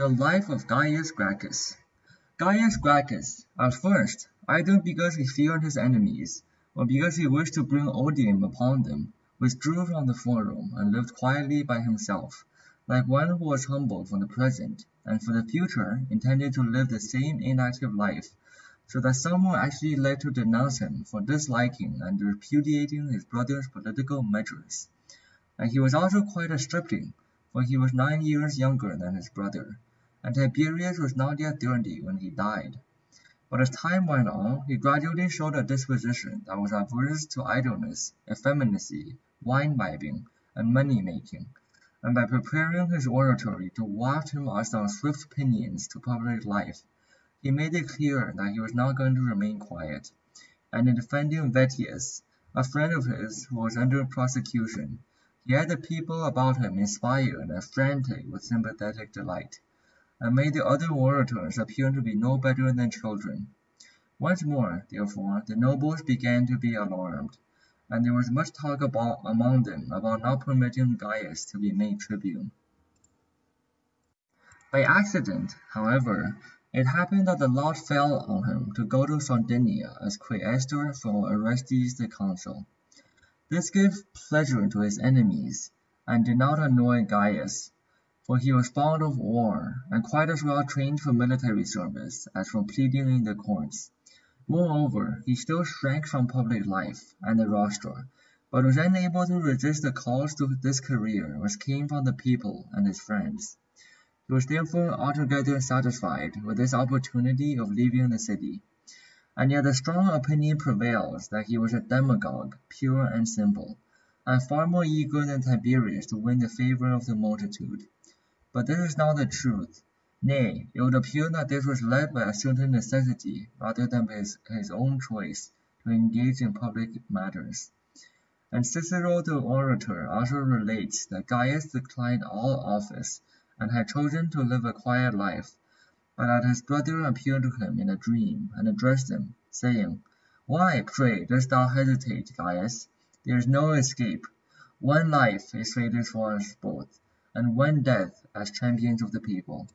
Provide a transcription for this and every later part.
The life of Gaius Gracchus. Gaius Gracchus, at first, either because he feared his enemies, or because he wished to bring odium upon them, withdrew from the forum and lived quietly by himself, like one who was humbled for the present, and for the future intended to live the same inactive life, so that some were actually led to denounce him for disliking and repudiating his brother's political measures. And he was also quite a stripling, for he was nine years younger than his brother and Tiberius was not yet thirty when he died. But as time went on, he gradually showed a disposition that was averse to idleness, effeminacy, wine bibbing, and money making, and by preparing his oratory to waft him as on swift pinions to public life, he made it clear that he was not going to remain quiet, and in defending Vettius, a friend of his who was under prosecution, he had the people about him inspired and frantic with sympathetic delight and made the other orators appear to be no better than children. Once more, therefore, the nobles began to be alarmed, and there was much talk about among them about not permitting Gaius to be made tribune. By accident, however, it happened that the lot fell on him to go to Sardinia as quaestor for Orestes the consul. This gave pleasure to his enemies, and did not annoy Gaius, for he was fond of war, and quite as well trained for military service as for pleading in the courts. Moreover, he still shrank from public life and the rostra, but was unable to resist the calls to this career which came from the people and his friends. He was therefore altogether satisfied with this opportunity of leaving the city. And yet a strong opinion prevails that he was a demagogue, pure and simple, and far more eager than Tiberius to win the favour of the multitude. But this is not the truth; nay, it would appear that this was led by a certain necessity rather than by his, his own choice to engage in public matters. And Cicero the orator also relates that Gaius declined all office, and had chosen to live a quiet life, but that his brother appeared to him in a dream, and addressed him, saying, Why, pray, dost thou hesitate, Gaius? There is no escape. One life is fated for us both and one death as champions of the people.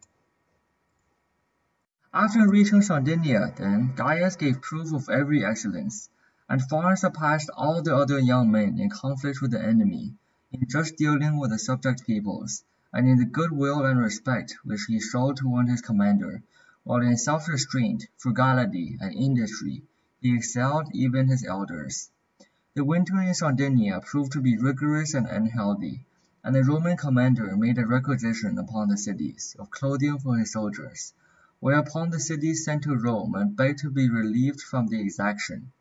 After reaching Sardinia, then, Gaius gave proof of every excellence, and far surpassed all the other young men in conflict with the enemy, in just dealing with the subject peoples, and in the good will and respect which he showed toward his commander, while in self-restraint, frugality, and industry he excelled even his elders. The winter in Sardinia proved to be rigorous and unhealthy, and the Roman commander made a requisition upon the cities of clothing for his soldiers, whereupon the cities sent to Rome and begged to be relieved from the exaction.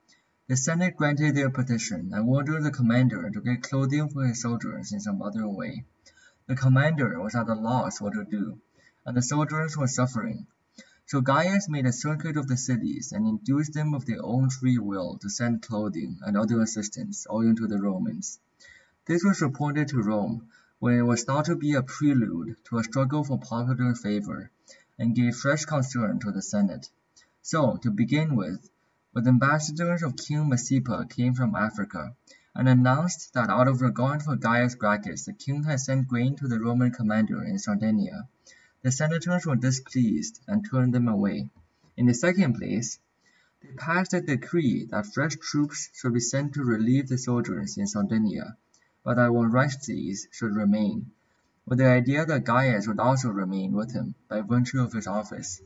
The Senate granted their petition and ordered the commander to get clothing for his soldiers in some other way. The commander was at a loss what to do, and the soldiers were suffering. So Gaius made a circuit of the cities and induced them of their own free will to send clothing and other assistance owing to the Romans. This was reported to Rome, where it was thought to be a prelude to a struggle for popular favor, and gave fresh concern to the Senate. So, to begin with, with ambassadors of King Micipsa came from Africa, and announced that out of regard for Gaius Gracchus the king had sent grain to the Roman commander in Sardinia. The senators were displeased and turned them away. In the second place, they passed a decree that fresh troops should be sent to relieve the soldiers in Sardinia but i that Orestes should remain, with the idea that Gaius would also remain with him by virtue of his office.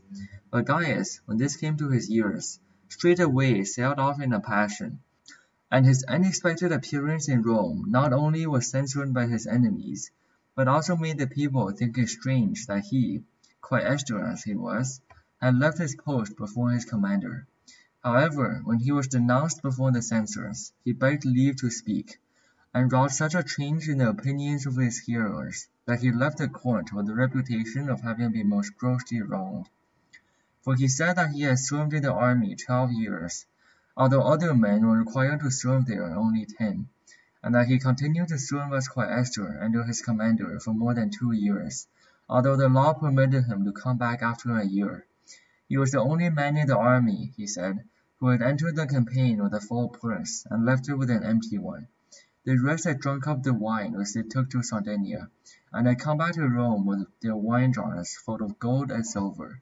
But Gaius, when this came to his ears, straightway sailed off in a passion, and his unexpected appearance in Rome not only was censured by his enemies, but also made the people think it strange that he, quite quaestor as he was, had left his post before his commander. However, when he was denounced before the censors, he begged leave to speak and wrought such a change in the opinions of his hearers that he left the court with the reputation of having been most grossly wronged. For he said that he had served in the army twelve years, although other men were required to serve there only ten, and that he continued to serve as quaestor under his commander for more than two years, although the law permitted him to come back after a year. He was the only man in the army, he said, who had entered the campaign with a full purse and left it with an empty one. The rest had drunk up the wine which they took to Sardinia, and had come back to Rome with their wine jars full of gold and silver.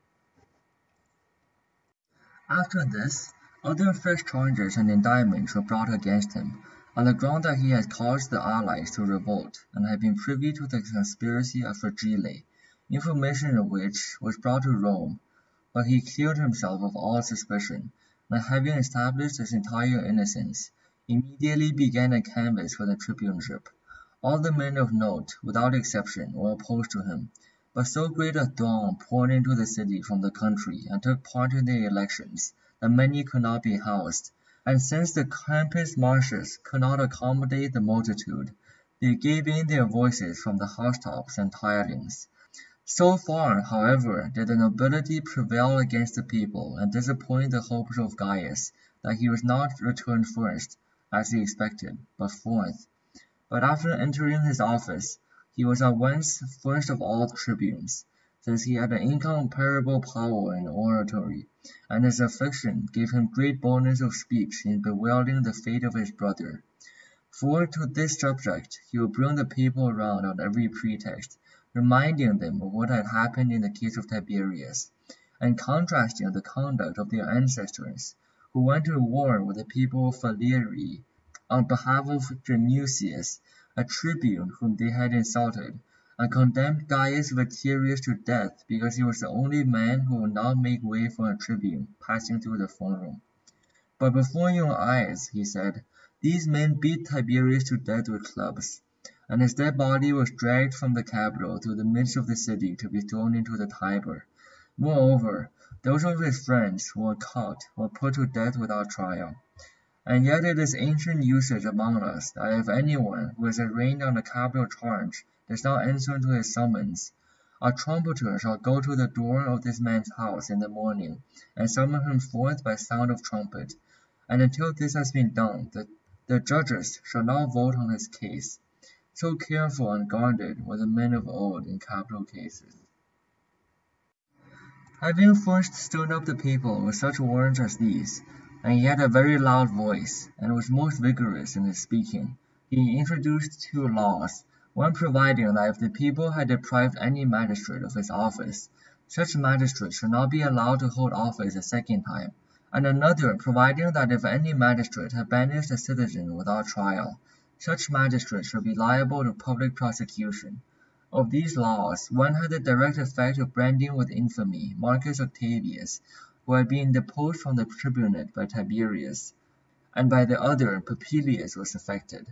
After this, other fresh charges and indictments were brought against him, on the ground that he had caused the allies to revolt, and had been privy to the conspiracy of Fregellae, information of which was brought to Rome, but he cleared himself of all suspicion, and having established his entire innocence, immediately began a canvass for the tribuneship. All the men of note, without exception, were opposed to him, but so great a throng poured into the city from the country and took part in the elections that many could not be housed, and since the Campus Martius could not accommodate the multitude, they gave in their voices from the housetops and tilings. So far, however, did the nobility prevail against the people and disappoint the hopes of Gaius, that he was not returned first, as he expected, but fourth. But after entering his office, he was at once first of all tribunes since he had an incomparable power in oratory, and his affliction gave him great boldness of speech in bewailing the fate of his brother. For to this subject he would bring the people around on every pretext, reminding them of what had happened in the case of Tiberius, and contrasting the conduct of their ancestors, who went to war with the people of Falerii on behalf of Genucius, a tribune whom they had insulted and condemned Gaius Veturius to death because he was the only man who would not make way for a tribune passing through the forum. But before your eyes, he said, these men beat Tiberius to death with clubs, and his dead body was dragged from the Capitol through the midst of the city to be thrown into the Tiber. Moreover, those of his friends who were caught were put to death without trial. And yet it is ancient usage among us that if anyone who is arraigned on a capital charge does not answer to his summons, a trumpeter shall go to the door of this man's house in the morning, and summon him forth by sound of trumpet, and until this has been done, the, the judges shall not vote on his case. So careful and guarded were the men of old in capital cases. Having first stirred up the people with such words as these, and he had a very loud voice, and was most vigorous in his speaking, he introduced two laws one providing that if the people had deprived any magistrate of his office, such magistrate should not be allowed to hold office a second time, and another providing that if any magistrate had banished a citizen without trial, such magistrate should be liable to public prosecution. Of these laws, one had the direct effect of branding with infamy Marcus Octavius, who had been deposed from the tribunate by Tiberius, and by the other Popilius was affected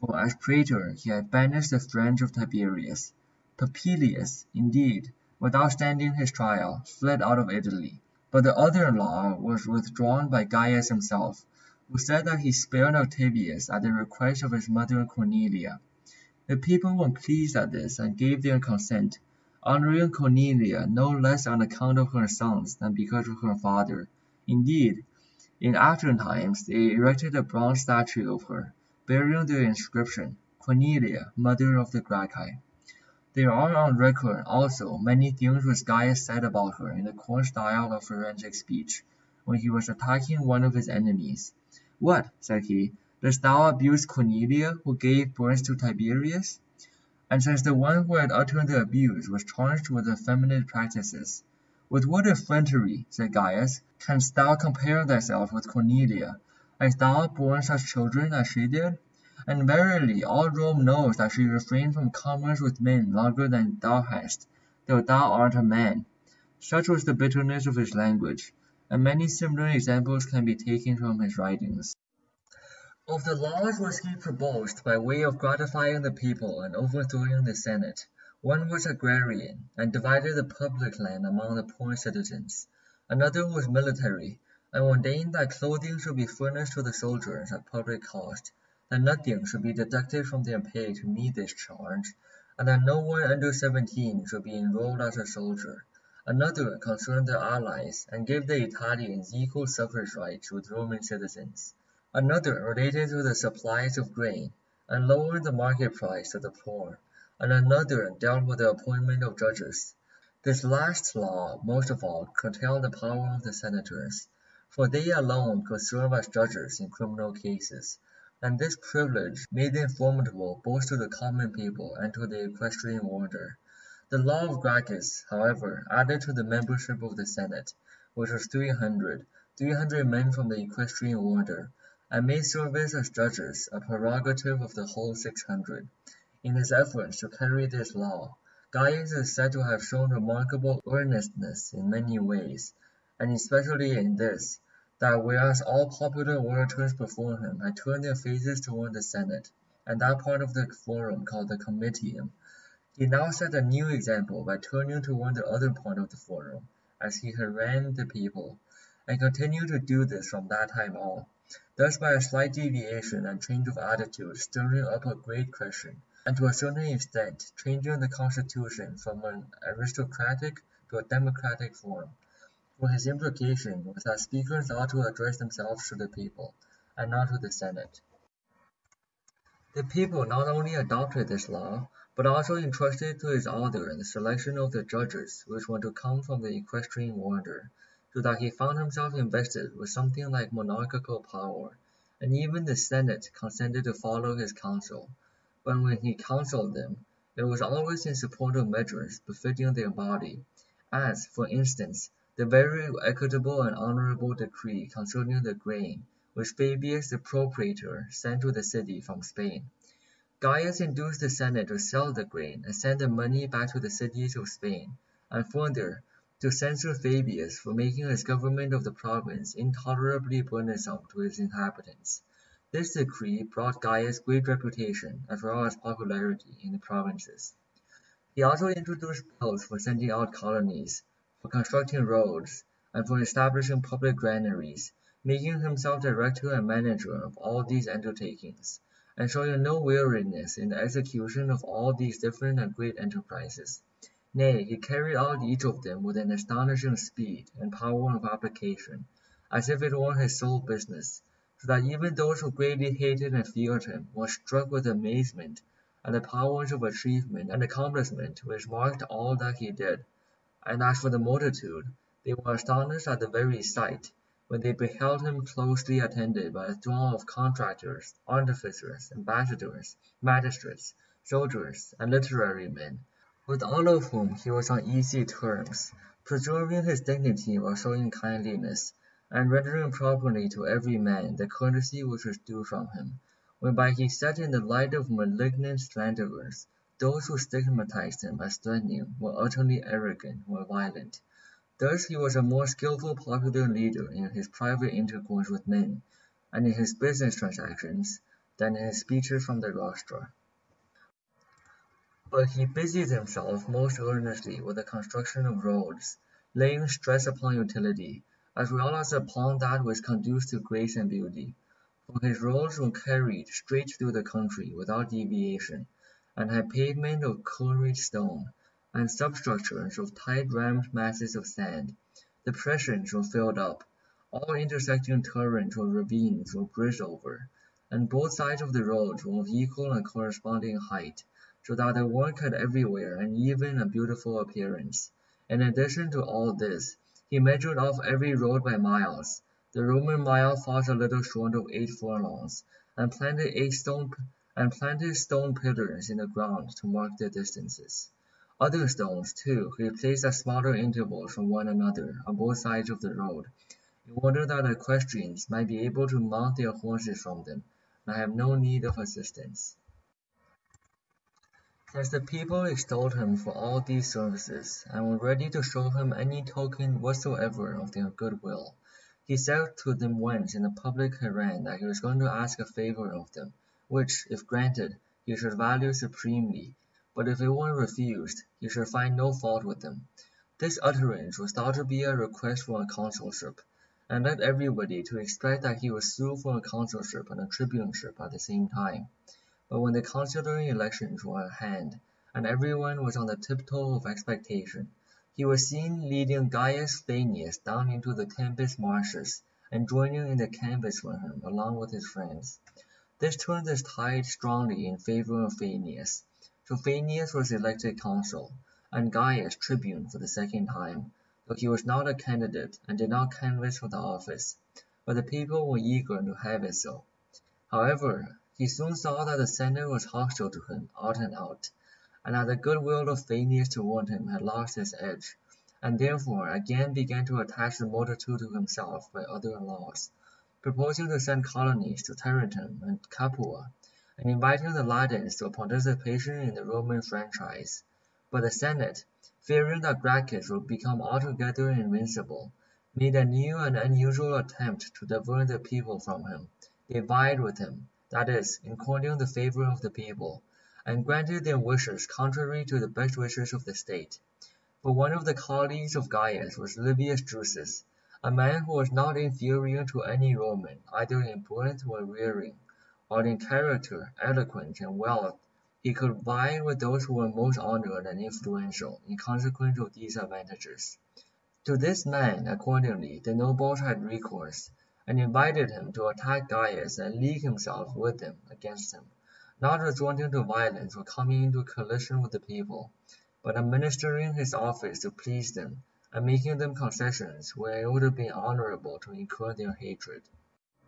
for as praetor he had banished the friends of Tiberius. Popilius, indeed, without standing his trial, fled out of Italy, but the other law was withdrawn by Gaius himself, who said that he spared Octavius at the request of his mother Cornelia. The people were pleased at this and gave their consent, honoring Cornelia no less on account of her sons than because of her father. Indeed, in after times they erected a bronze statue of her, bearing the inscription, Cornelia, mother of the Gracchi. There are on record also many things which Gaius said about her in the coarse style of forensic speech, when he was attacking one of his enemies. What, said he, dost thou abuse Cornelia, who gave birth to Tiberius? And since the one who had uttered the abuse was charged with effeminate practices, with what effrontery, said Gaius, canst thou compare thyself with Cornelia, Hast thou borne such children as she did? And verily all Rome knows that she refrained from commerce with men longer than thou hast, though thou art a man. Such was the bitterness of his language, and many similar examples can be taken from his writings. Of the laws which he proposed by way of gratifying the people and overthrowing the Senate, one was agrarian, and divided the public land among the poor citizens. Another was military, and ordained that clothing should be furnished to the soldiers at public cost, that nothing should be deducted from their pay to meet this charge, and that no one under seventeen should be enrolled as a soldier. Another concerned the allies, and gave the Italians equal suffrage rights with Roman citizens. Another related to the supplies of grain, and lowered the market price of the poor, and another dealt with the appointment of judges. This last law, most of all, curtailed the power of the senators for they alone could serve as judges in criminal cases, and this privilege made them formidable both to the common people and to the equestrian order. The law of Gracchus, however, added to the membership of the Senate, which was three hundred, three hundred men from the equestrian order, service as judges a prerogative of the whole six hundred. In his efforts to carry this law, Gaius is said to have shown remarkable earnestness in many ways, and especially in this, that whereas all popular orators before him had turned their faces toward the Senate, and that part of the forum called the Comitium, he now set a new example by turning toward the other part of the forum, as he harangued the people, and continued to do this from that time on, thus by a slight deviation and change of attitude stirring up a great question, and to a certain extent changing the constitution from an aristocratic to a democratic form, for his implication was that speakers ought to address themselves to the people, and not to the Senate. The people not only adopted this law, but also entrusted to his order the selection of the judges which were to come from the equestrian order, so that he found himself invested with something like monarchical power, and even the Senate consented to follow his counsel, but when he counselled them, it was always in support of measures befitting their body, as, for instance, the very equitable and honourable decree concerning the grain, which Fabius the procurator sent to the city from Spain. Gaius induced the Senate to sell the grain and send the money back to the cities of Spain, and further, to censure Fabius for making his government of the province intolerably burdensome to its inhabitants. This decree brought Gaius great reputation as well as popularity in the provinces. He also introduced bills for sending out colonies, for constructing roads, and for establishing public granaries, making himself director and manager of all these undertakings and showing no weariness in the execution of all these different and great enterprises. Nay, he carried out each of them with an astonishing speed and power of application, as if it were his sole business, so that even those who greatly hated and feared him were struck with amazement at the powers of achievement and accomplishment which marked all that he did. And as for the multitude, they were astonished at the very sight, when they beheld him closely attended by a throng of contractors, artificers, ambassadors, magistrates, soldiers, and literary men, with all of whom he was on easy terms, preserving his dignity while showing kindliness, and rendering properly to every man the courtesy which was due from him, whereby he set in the light of malignant slanderers those who stigmatized him as threatening, were utterly arrogant, or violent. Thus he was a more skilful popular leader in his private intercourse with men, and in his business transactions, than in his speeches from the rostra. But he busied himself most earnestly with the construction of roads, laying stress upon utility, as well as upon that which conduced to grace and beauty, for his roads were carried straight through the country without deviation, and had pavement of colored stone and substructures of tight-rammed masses of sand. Depressions were filled up, all intersecting torrents or ravines were bridged over, and both sides of the roads were of equal and corresponding height, so that the work had everywhere an even and beautiful appearance. In addition to all this, he measured off every road by miles. The Roman mile falls a little short of eight furlongs, and planted eight stone and planted stone pillars in the ground to mark the distances. Other stones, too, he placed at smaller intervals from one another on both sides of the road, in order that equestrians might be able to mount their horses from them, and have no need of assistance. As the people extolled him for all these services, and were ready to show him any token whatsoever of their goodwill, he said to them once in a public harangue that he was going to ask a favour of them, which, if granted, he should value supremely, but if it were refused, he should find no fault with them. This utterance was thought to be a request for a consulship, and led everybody to expect that he would sue for a consulship and a tribuneship at the same time. But when the consular elections were at hand, and everyone was on the tiptoe of expectation, he was seen leading Gaius Fannius down into the Campus Martius, and joining in the canvass with him along with his friends. This turned the tide strongly in favour of Fannius. So Fannius was elected consul, and Gaius tribune for the second time, though he was not a candidate and did not canvass for the office, but the people were eager to have it so. However, he soon saw that the Senate was hostile to him out and out, and that the goodwill of Fannius to warn him had lost its edge, and therefore again began to attach the multitude to himself by other laws, proposing to send colonies to Tarentum and Capua, and inviting the Latins to a participation in the Roman franchise. But the Senate, fearing that Gracchus would become altogether invincible, made a new and unusual attempt to divert the people from him. They vied with him, that is, in courting the favor of the people, and granted their wishes contrary to the best wishes of the state. But one of the colleagues of Gaius was Livius Drusus, a man who was not inferior to any Roman either in birth or rearing, while in character, eloquence, and wealth he could vie with those who were most honored and influential in consequence of these advantages. To this man, accordingly, the nobles had recourse, and invited him to attack Gaius and league himself with them against him, not resorting to violence or coming into collision with the people, but administering his office to please them, and making them concessions where it would have been honorable to incur their hatred.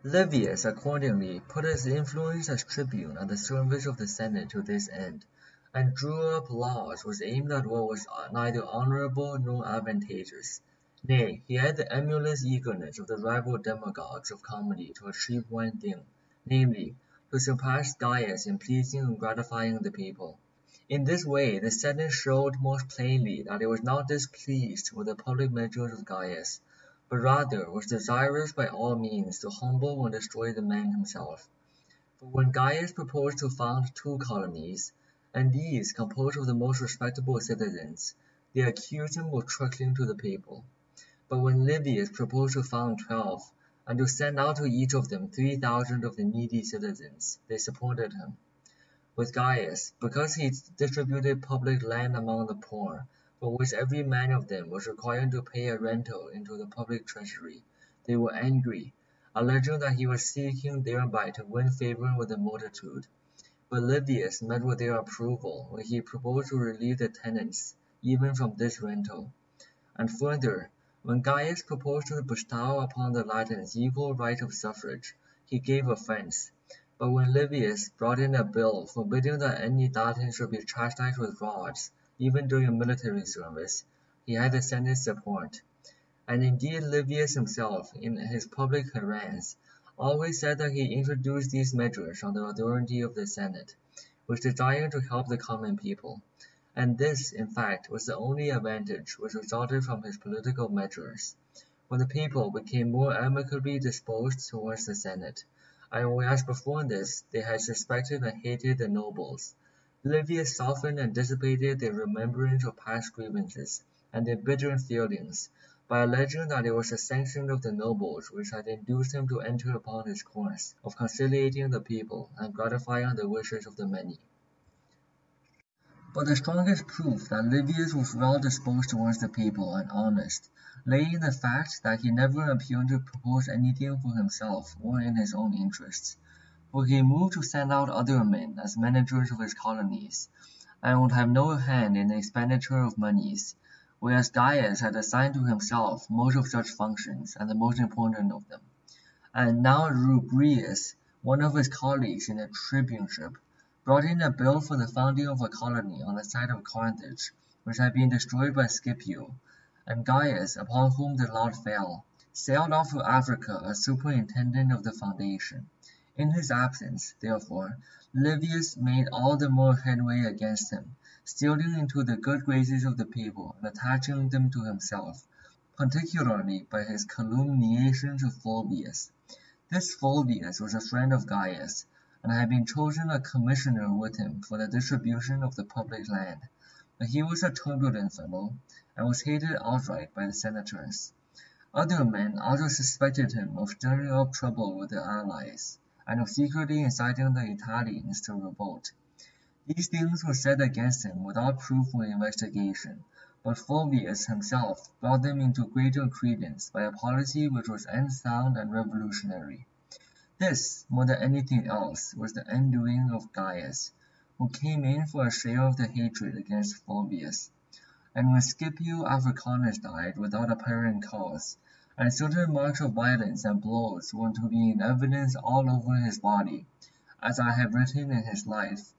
Livius accordingly put his influence as tribune at the service of the Senate to this end, and drew up laws which aimed at what was neither honorable nor advantageous. Nay, he had the emulous eagerness of the rival demagogues of comedy to achieve one thing, namely, to surpass Gaius in pleasing and gratifying the people. In this way the Senate showed most plainly that it was not displeased with the public measures of Gaius, but rather was desirous by all means to humble and destroy the man himself. For when Gaius proposed to found two colonies, and these composed of the most respectable citizens, they accused him of truckling to the people. But when Livius proposed to found twelve, and to send out to each of them three thousand of the needy citizens, they supported him. With Gaius, because he distributed public land among the poor, for which every man of them was required to pay a rental into the public treasury, they were angry, alleging that he was seeking thereby to win favor with the multitude. But Livius met with their approval when he proposed to relieve the tenants even from this rental. And further, when Gaius proposed to bestow upon the Latins equal right of suffrage, he gave offence; but when Livius brought in a bill forbidding that any Latin should be chastised with rods, even during military service, he had the Senate's support. And indeed Livius himself, in his public harangues, always said that he introduced these measures on the authority of the Senate, which desired to help the common people. And this, in fact, was the only advantage which resulted from his political measures. When the people became more amicably disposed towards the Senate, and whereas before this they had suspected and hated the nobles, Livius softened and dissipated their remembrance of past grievances and their bitter feelings, by alleging that it was the sanction of the nobles which had induced him to enter upon his course of conciliating the people and gratifying the wishes of the many. But the strongest proof that Livius was well disposed towards the people and honest lay in the fact that he never appeared to propose anything for himself or in his own interests, for he moved to send out other men as managers of his colonies, and would have no hand in the expenditure of moneys, whereas Gaius had assigned to himself most of such functions and the most important of them. And now Rubrius, one of his colleagues in the tribuneship, brought in a bill for the founding of a colony on the site of Carthage, which had been destroyed by Scipio, and Gaius, upon whom the lot fell, sailed off to Africa as superintendent of the foundation. In his absence, therefore, Livius made all the more headway against him, stealing into the good graces of the people and attaching them to himself, particularly by his calumniations of Fulvius. This Fulvius was a friend of Gaius, and had been chosen a commissioner with him for the distribution of the public land, but he was a turbulent fellow, and was hated outright by the senators. Other men also suspected him of stirring up trouble with the allies, and of secretly inciting the Italians to revolt. These things were said against him without proof or investigation, but Fulvius himself brought them into greater credence by a policy which was unsound and revolutionary. This, more than anything else, was the undoing of Gaius, who came in for a share of the hatred against Fulvius. And when Scipio Africanus died without apparent cause, and certain marks of violence and blows were to be in evidence all over his body, as I have written in his life.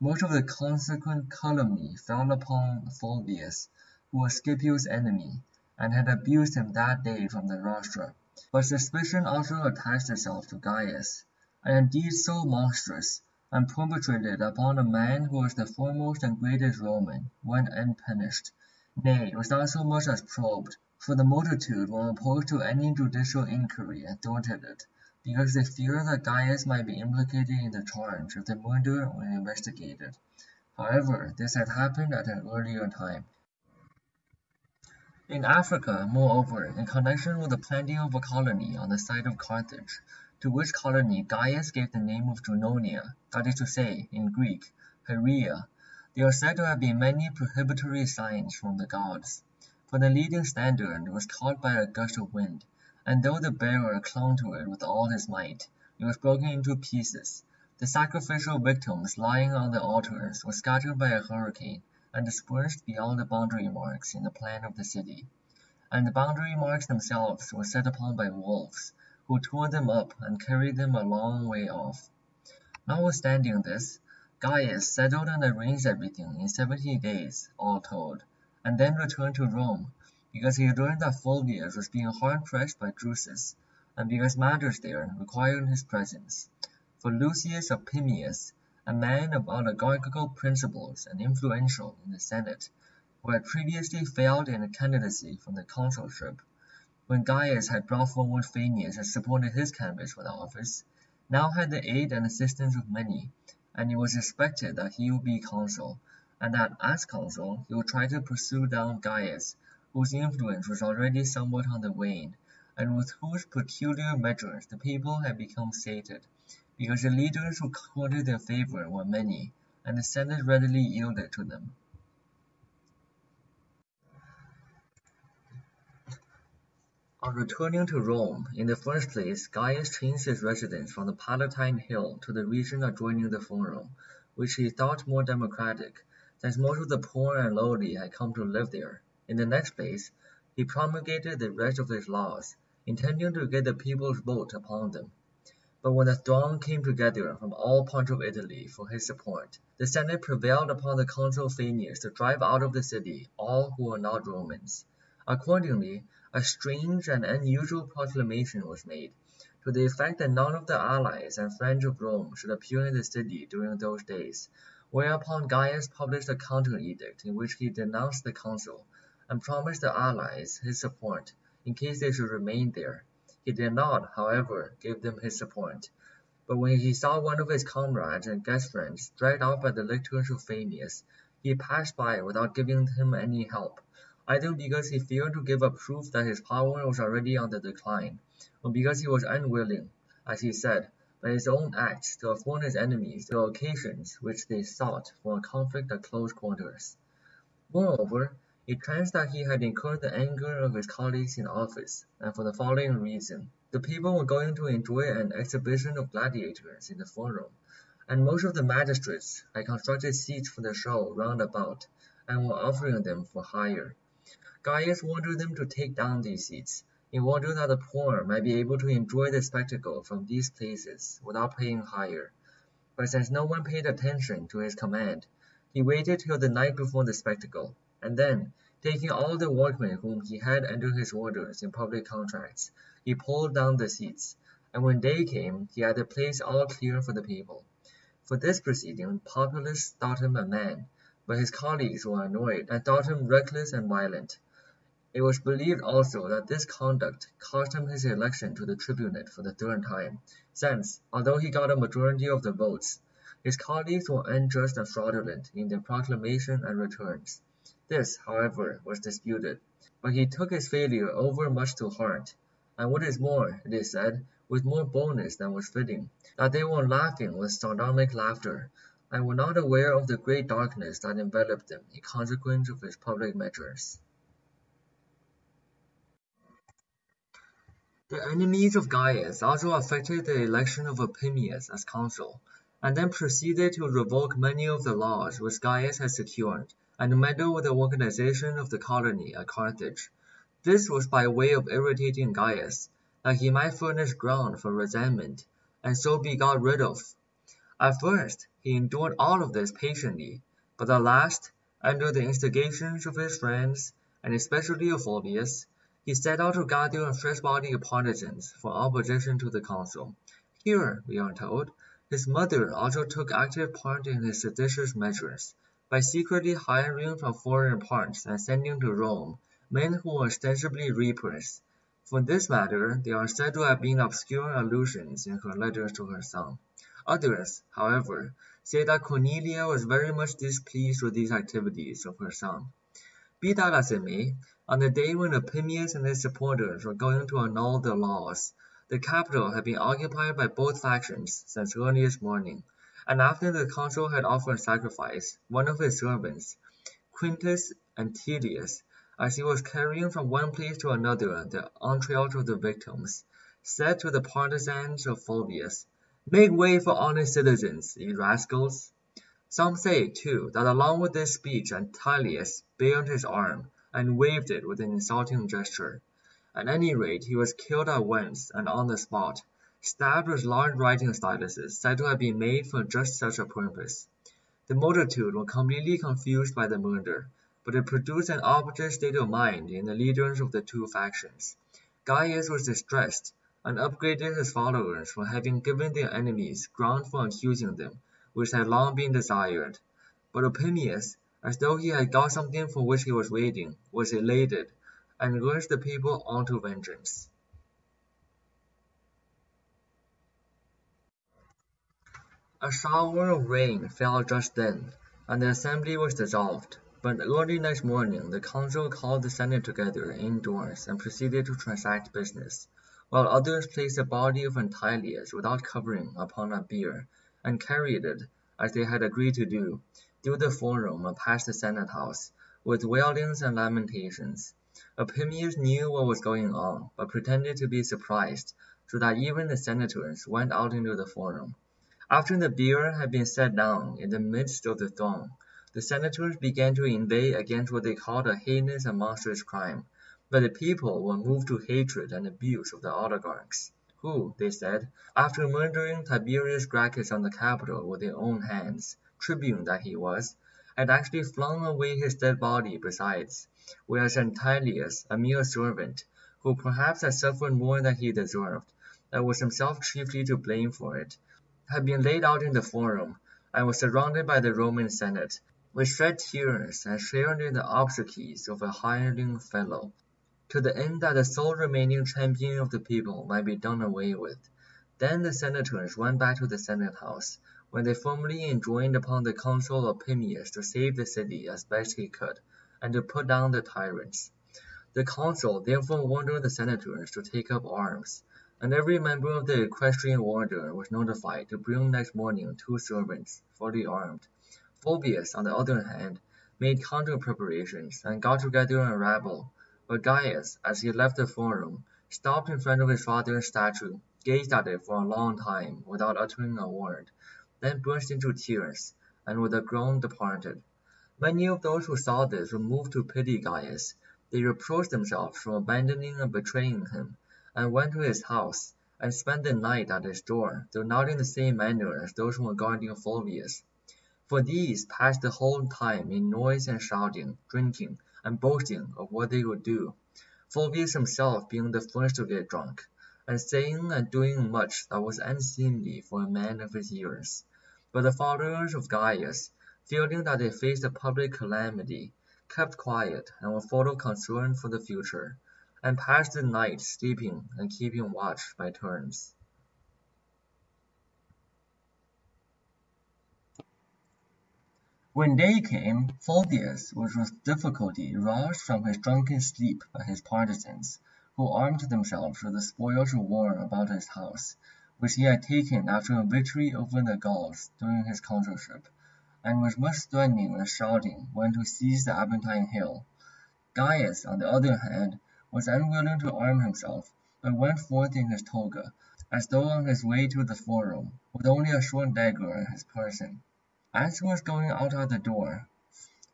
much of the consequent calumny fell upon Fulvius, who was Scipio's enemy, and had abused him that day from the rostra. But suspicion also attached itself to Gaius, and a deed so monstrous, and perpetrated upon a man who was the foremost and greatest Roman, went unpunished, nay, was not so much as probed, for the multitude were opposed to any judicial inquiry and thwarted it because they feared that Gaius might be implicated in the charge if the murder were investigated. However, this had happened at an earlier time. In Africa, moreover, in connection with the planting of a colony on the site of Carthage, to which colony Gaius gave the name of Junonia, that is to say, in Greek, Heraea, there are said to have been many prohibitory signs from the gods. For the leading standard was caught by a gust of wind, and though the bearer clung to it with all his might, it was broken into pieces. The sacrificial victims lying on the altars were scattered by a hurricane and dispersed beyond the boundary marks in the plan of the city. And the boundary marks themselves were set upon by wolves, who tore them up and carried them a long way off. Notwithstanding this, Gaius settled and arranged everything in seventy days, all told, and then returned to Rome because he learned that Fulvius was being hard pressed by Drusus, and because matters there required his presence. For Lucius Opimius, a man of oligarchical principles and influential in the Senate, who had previously failed in a candidacy for the consulship, when Gaius had brought forward Fannius and supported his candidacy for the office, now had the aid and assistance of many, and it was expected that he would be consul, and that as consul he would try to pursue down Gaius whose influence was already somewhat on the wane, and with whose peculiar measures the people had become sated, because the leaders who courted their favour were many, and the Senate readily yielded to them. On returning to Rome, in the first place Gaius changed his residence from the Palatine Hill to the region adjoining the Forum, which he thought more democratic, since most of the poor and lowly had come to live there. In the next place, he promulgated the rest of his laws, intending to get the people's vote upon them. But when the throng came together from all parts of Italy for his support, the Senate prevailed upon the consul Fannius to drive out of the city all who were not Romans. Accordingly, a strange and unusual proclamation was made, to the effect that none of the allies and friends of Rome should appear in the city during those days, whereupon Gaius published a counter edict in which he denounced the consul and promised the Allies his support in case they should remain there. He did not, however, give them his support, but when he saw one of his comrades and guest friends dragged off by the lictors of Fannius, he passed by without giving him any help, either because he feared to give a proof that his power was already on the decline, or because he was unwilling, as he said, by his own acts to afford his enemies the occasions which they sought for a conflict at close quarters. Moreover, it chanced that he had incurred the anger of his colleagues in office, and for the following reason. The people were going to enjoy an exhibition of gladiators in the Forum, and most of the magistrates had constructed seats for the show round about, and were offering them for hire. Gaius ordered them to take down these seats, in order that the poor might be able to enjoy the spectacle from these places without paying hire. But since no one paid attention to his command, he waited till the night before the spectacle and then, taking all the workmen whom he had under his orders in public contracts, he pulled down the seats, and when day came he had the place all clear for the people. For this proceeding populace thought him a man, but his colleagues were annoyed and thought him reckless and violent. It was believed also that this conduct cost him his election to the tribunate for the third time, since, although he got a majority of the votes, his colleagues were unjust and fraudulent in their proclamation and returns. This, however, was disputed, but he took his failure overmuch to heart, and what is more, it is said, with more boldness than was fitting, that they were laughing with sardonic laughter, and were not aware of the great darkness that enveloped them in consequence of his public measures. The enemies of Gaius also affected the election of Opimius as consul, and then proceeded to revoke many of the laws which Gaius had secured and meddle with the organization of the colony at Carthage. This was by way of irritating Gaius, that he might furnish ground for resentment, and so be got rid of. At first he endured all of this patiently, but at last, under the instigations of his friends, and especially of Fulvius, he set out to gather a fresh body of partisans for opposition to the consul. Here, we are told, his mother also took active part in his seditious measures, by secretly hiring from foreign parts and sending to Rome men who were ostensibly reapers. For this matter there are said to have been obscure allusions in her letters to her son. Others, however, say that Cornelia was very much displeased with these activities of her son. Be that as it may, on the day when Opimius and his supporters were going to annul the laws, the Capitol had been occupied by both factions since earliest morning, and after the consul had offered sacrifice, one of his servants, Quintus Antyllius, as he was carrying from one place to another the entrails of the victims, said to the partisans of Fulvius, Make way for honest citizens, ye rascals! Some say, too, that along with this speech Antyllius bared his arm, and waved it with an insulting gesture. At any rate he was killed at once and on the spot, with large writing styluses said to have been made for just such a purpose. The multitude were completely confused by the murder, but it produced an opposite state of mind in the leaders of the two factions. Gaius was distressed, and upbraided his followers for having given their enemies ground for accusing them, which had long been desired. But Opimius, as though he had got something for which he was waiting, was elated, and urged the people on to vengeance. A shower of rain fell just then, and the assembly was dissolved. But early next morning the council called the senate together indoors and proceeded to transact business, while others placed the body of Antyllius without covering upon a bier, and carried it, as they had agreed to do, through the forum and past the senate house, with wailings and lamentations. Opimius knew what was going on, but pretended to be surprised, so that even the senators went out into the forum. After the bier had been set down in the midst of the throng, the senators began to inveigh against what they called a heinous and monstrous crime, but the people were moved to hatred and abuse of the oligarchs, who, they said, after murdering Tiberius Gracchus on the Capitol with their own hands, tribune that he was, had actually flung away his dead body besides, whereas Antyllius, a mere servant, who perhaps had suffered more than he deserved, and was himself chiefly to blame for it, had been laid out in the Forum, and was surrounded by the Roman Senate, which shed tears and shared in the obsequies of a hireling fellow, to the end that the sole remaining champion of the people might be done away with. Then the senators went back to the senate house, when they formally enjoined upon the consul Opimius to save the city as best he could, and to put down the tyrants. The consul therefore ordered the senators to take up arms, and every member of the equestrian order was notified to bring next morning two servants, fully armed. Fulvius, on the other hand, made counter preparations, and got together a rabble, but Gaius, as he left the forum, stopped in front of his father's statue, gazed at it for a long time without uttering a word, then burst into tears, and with a groan departed. Many of those who saw this were moved to pity Gaius. They reproached themselves for abandoning and betraying him, and went to his house, and spent the night at his door, though not in the same manner as those who were guarding Fulvius. For these passed the whole time in noise and shouting, drinking, and boasting of what they would do, Fulvius himself being the first to get drunk, and saying and doing much that was unseemly for a man of his years. But the followers of Gaius, feeling that they faced a public calamity, kept quiet and were full of concern for the future, and passed the night sleeping and keeping watch by turns. When day came, Fulvius was with difficulty roused from his drunken sleep by his partisans, who armed themselves with the spoils of war about his house, which he had taken after a victory over the Gauls during his consulship, and with much threatening and shouting went to seize the Aventine hill. Gaius, on the other hand, was unwilling to arm himself, but went forth in his toga, as though on his way to the forum, with only a short dagger in his person. As he was going out at the door,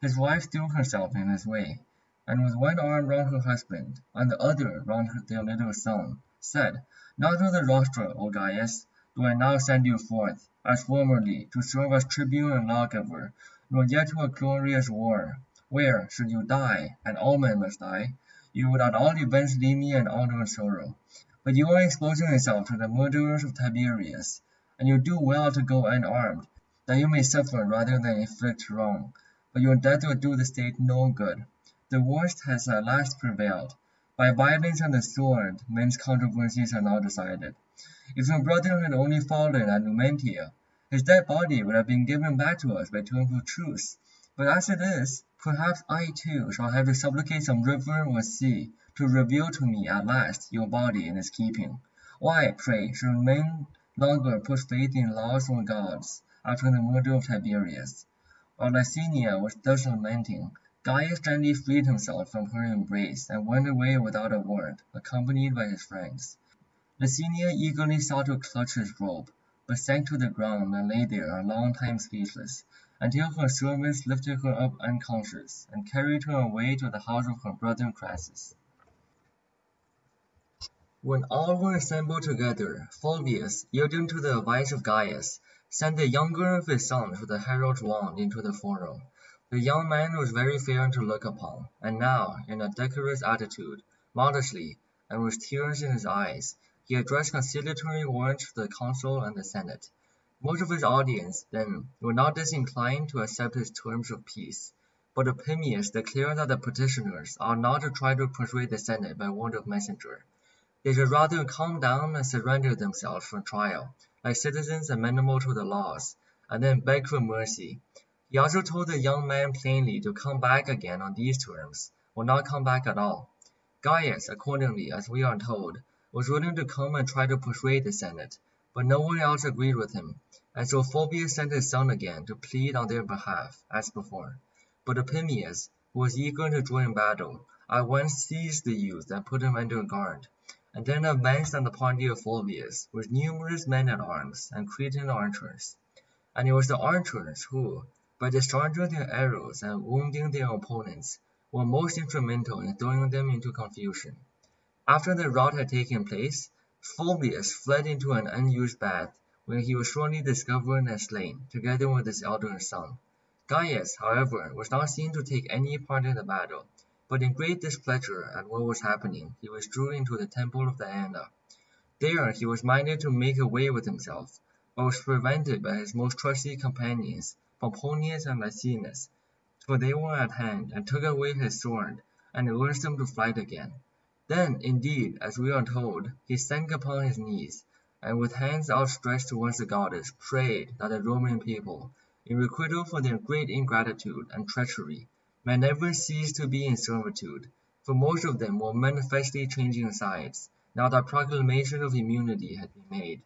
his wife threw herself in his way, and with one arm round her husband, and the other round their little son, said, Not to the rostra, O Gaius, do I now send you forth, as formerly, to serve as tribune and lawgiver, nor yet to a glorious war, where, should you die, and all men must die, you would at all events honour and sorrow. But you are exposing yourself to the murderers of Tiberius, and you do well to go unarmed, that you may suffer rather than inflict wrong. But your death will do the state no good. The worst has at last prevailed. By violence and the sword men's controversies are now decided. If your brother had only fallen at Numantia, his dead body would have been given back to us by terms of truce. But as it is, perhaps I too shall have to supplicate some river or sea to reveal to me at last your body in its keeping. Why, pray, should men longer put faith in laws or gods after the murder of Tiberius? While Licinia was thus lamenting, Gaius gently freed himself from her embrace and went away without a word, accompanied by his friends. Licinia eagerly sought to clutch his robe, but sank to the ground and lay there a long time speechless, until her servants lifted her up unconscious, and carried her away to the house of her brother Crassus. When all were assembled together, Fulvius, yielding to the advice of Gaius, sent the younger of his sons with the herald's wand into the forum. The young man was very fair to look upon, and now, in a decorous attitude, modestly, and with tears in his eyes, he addressed conciliatory words to the consul and the senate. Most of his audience, then, were not disinclined to accept his terms of peace, but Opimius declared that the petitioners ought not to try to persuade the senate by word of messenger. They should rather calm down and surrender themselves for trial, like citizens amenable to the laws, and then beg for mercy. He also told the young man plainly to come back again on these terms, or not come back at all. Gaius, accordingly, as we are told, was willing to come and try to persuade the senate, but no one else agreed with him, and so Fulvius sent his son again to plead on their behalf, as before. But Opimius, who was eager to join battle, at once seized the youth and put him under guard and then advanced on the party of Fulvius with numerous men at arms and Cretan archers. And it was the archers who, by discharging their arrows and wounding their opponents, were most instrumental in throwing them into confusion. After the rout had taken place, Fulvius fled into an unused bath, where he was shortly discovered and slain, together with his elder son. Gaius, however, was not seen to take any part in the battle, but in great displeasure at what was happening, he withdrew into the temple of Diana. There he was minded to make away with himself, but was prevented by his most trusty companions, Pomponius and Licinius, for they were at hand, and took away his sword, and urged him to fight again. Then, indeed, as we are told, he sank upon his knees, and with hands outstretched towards the goddess, prayed that the Roman people, in requital for their great ingratitude and treachery, may never cease to be in servitude, for most of them were manifestly changing sides, now that proclamation of immunity had been made.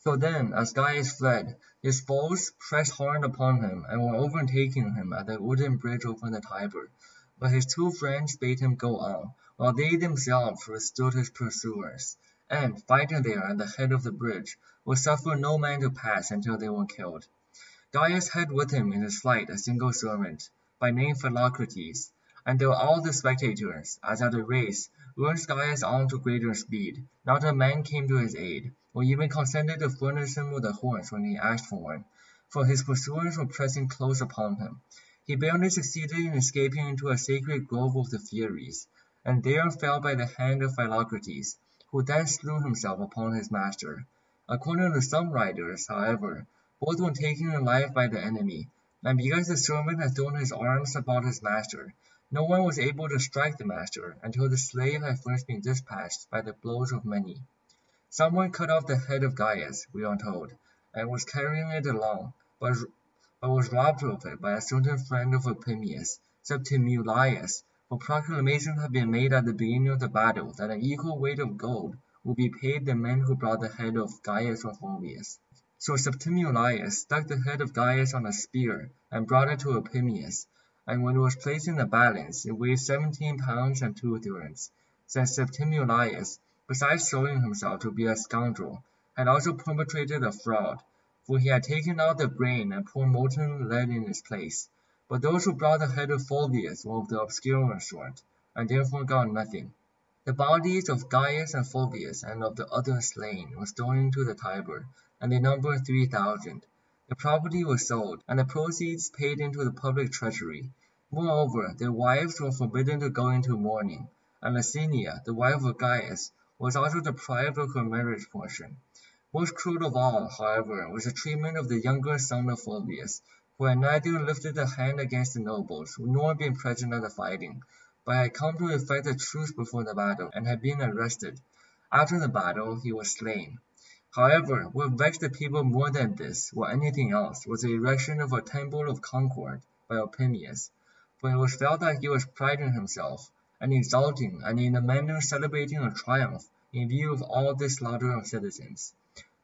So then, as Gaius fled, his foes pressed hard upon him and were overtaking him at the wooden bridge over the Tiber, but his two friends bade him go on, while they themselves withstood his pursuers, and, fighting there at the head of the bridge, would suffer no man to pass until they were killed. Gaius had with him in his flight a single servant, by name Philocrates, and though all the spectators, as at a race, urged Gaius on to greater speed, not a man came to his aid, or even consented to furnish him with a horse when he asked for one, for his pursuers were pressing close upon him. He barely succeeded in escaping into a sacred grove of the Furies, and there fell by the hand of Philocrates, who then slew himself upon his master. According to some writers, however, both were taken alive by the enemy, and because the servant had thrown his arms about his master, no one was able to strike the master until the slave had first been dispatched by the blows of many. Someone cut off the head of Gaius, we are told, and was carrying it along, but, but was robbed of it by a certain friend of Opimius, Septimius, for proclamation had been made at the beginning of the battle that an equal weight of gold would be paid the men who brought the head of Gaius or Fulvius. So Septimius stuck the head of Gaius on a spear and brought it to Opimius, and when it was placed in the balance it weighed seventeen pounds and two thirds, since Septimius, besides showing himself to be a scoundrel, had also perpetrated a fraud, for he had taken out the brain and poured molten lead in its place. but those who brought the head of Fulvius were of the obscurer sort, and therefore got nothing. The bodies of Gaius and Fulvius and of the others slain were thrown into the Tiber, and they numbered three thousand. The property was sold, and the proceeds paid into the public treasury. Moreover, their wives were forbidden to go into mourning, and Licinia, the wife of Gaius, was also deprived of her marriage portion. Most cruel of all, however, was the treatment of the younger son of Fulvius, who had neither lifted a hand against the nobles, nor been present at the fighting, but had come to effect a truce before the battle, and had been arrested. After the battle he was slain. However, what vexed the people more than this, or anything else, was the erection of a temple of Concord by Opimius, for it was felt that he was priding himself, and exulting, and in a manner celebrating a triumph, in view of all this slaughter of citizens.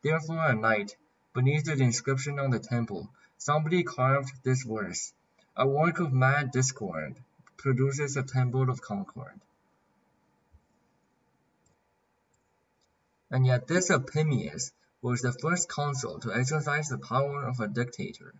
Therefore at night, beneath the inscription on the temple, somebody carved this verse: "A work of mad discord produces a temple of concord." And yet this Opimius was the first consul to exercise the power of a dictator,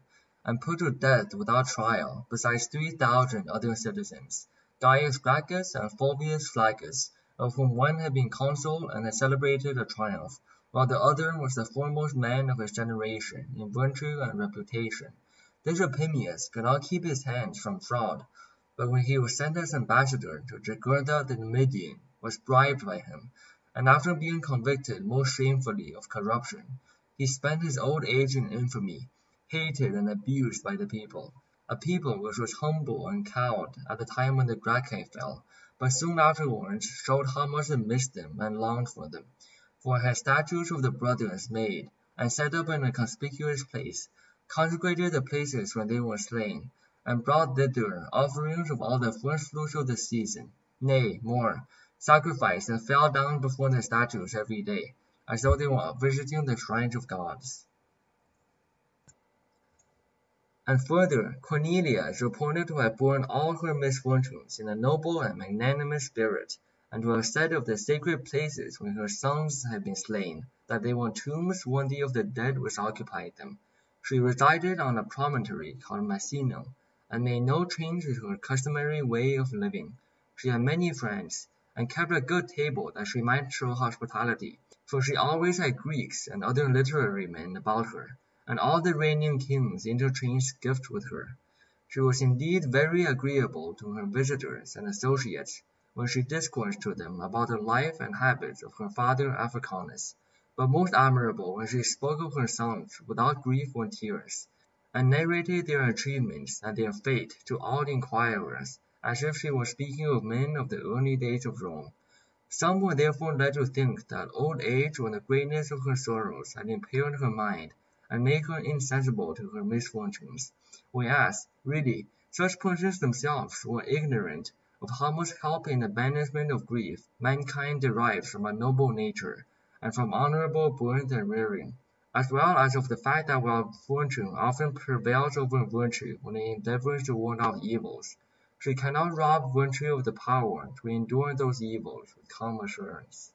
and put to death without trial, besides three thousand other citizens, Gaius Gracchus and Fulvius Flaccus, of whom one had been consul and had celebrated a triumph, while the other was the foremost man of his generation in virtue and reputation. This Opimius could not keep his hands from fraud, but when he was sent as ambassador to Jugurtha the Numidian, was bribed by him and after being convicted most shamefully of corruption, he spent his old age in infamy, hated and abused by the people, a people which was humble and cowed at the time when the Gracchi fell, but soon afterwards showed how much it missed them and longed for them, for had statues of the brothers made and set up in a conspicuous place, consecrated the places where they were slain, and brought thither offerings of all the first fruits of the season, nay, more sacrificed and fell down before the statues every day, as though they were visiting the shrines of gods. And further, Cornelia is reported to have borne all her misfortunes in a noble and magnanimous spirit, and have said of the sacred places where her sons had been slain, that they were tombs worthy of the dead which occupied them. She resided on a promontory called Misenum, and made no change to her customary way of living. She had many friends, and kept a good table that she might show hospitality, for she always had Greeks and other literary men about her, and all the reigning kings interchanged gifts with her. She was indeed very agreeable to her visitors and associates when she discoursed to them about the life and habits of her father Africanus, but most admirable when she spoke of her sons without grief or tears, and narrated their achievements and their fate to all the inquirers as if she were speaking of men of the early days of Rome. Some were therefore led to think that old age or the greatness of her sorrows had impaired her mind, and made her insensible to her misfortunes; whereas, really, such persons themselves were ignorant of how much help in the banishment of grief mankind derives from a noble nature, and from honourable birth and rearing, as well as of the fact that while fortune often prevails over virtue when it endeavours to ward off evils. She cannot rob virtue of the power to endure those evils with calm assurance.